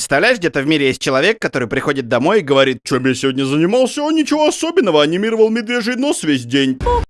Представляешь, где-то в мире есть человек, который приходит домой и говорит, чем я сегодня занимался, ничего особенного, анимировал медвежий нос весь день.